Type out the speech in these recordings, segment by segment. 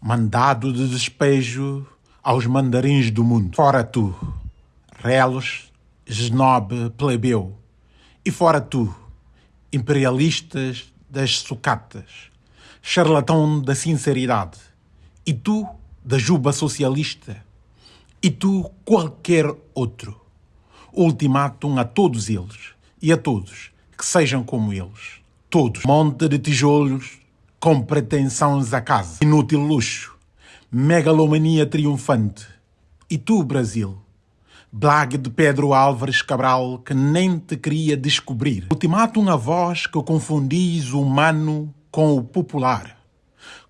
mandado de despejo aos mandarins do mundo. Fora tu, relos, snob, plebeu. E fora tu, imperialistas das sucatas, charlatão da sinceridade. E tu, da juba socialista. E tu, qualquer outro. Ultimátum a todos eles e a todos que sejam como eles. Todos. Monte de tijolos com pretensões a casa. Inútil luxo. Megalomania triunfante. E tu, Brasil? Blague de Pedro Álvares Cabral que nem te queria descobrir. Ultimátum a voz que confundis o humano com o popular.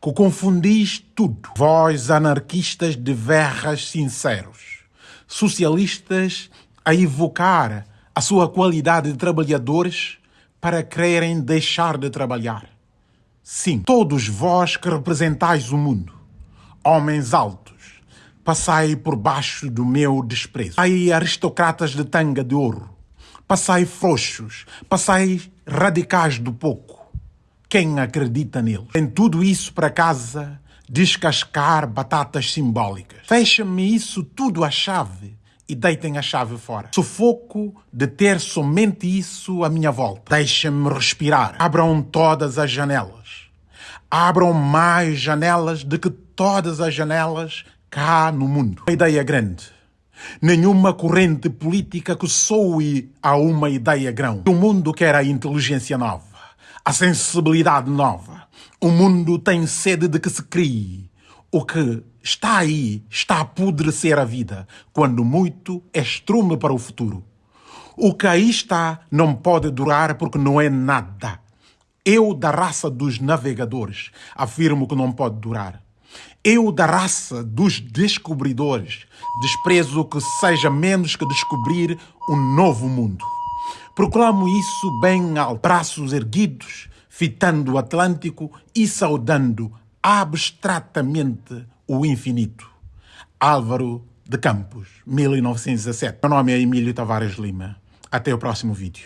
Que confundis tudo. Vós anarquistas de verras sinceros. Socialistas a evocar a sua qualidade de trabalhadores para quererem deixar de trabalhar. Sim, todos vós que representais o mundo, homens altos, passai por baixo do meu desprezo. Passai aristocratas de tanga de ouro, passai frouxos, passai radicais do pouco. Quem acredita neles? Tem tudo isso para casa descascar batatas simbólicas. Fecha-me isso tudo à chave e deitem a chave fora. Sufoco de ter somente isso à minha volta. Deixem-me respirar. Abram todas as janelas. Abram mais janelas do que todas as janelas cá no mundo. Uma ideia grande. Nenhuma corrente política que soe a uma ideia grão. O mundo quer a inteligência nova, a sensibilidade nova. O mundo tem sede de que se crie. O que está aí, está a apodrecer a vida, quando muito é estrume para o futuro. O que aí está não pode durar porque não é nada. Eu, da raça dos navegadores, afirmo que não pode durar. Eu, da raça dos descobridores, desprezo que seja menos que descobrir um novo mundo. Proclamo isso bem alto, braços erguidos, fitando o Atlântico e saudando abstratamente o infinito. Álvaro de Campos, 1917. Meu nome é Emílio Tavares Lima. Até o próximo vídeo.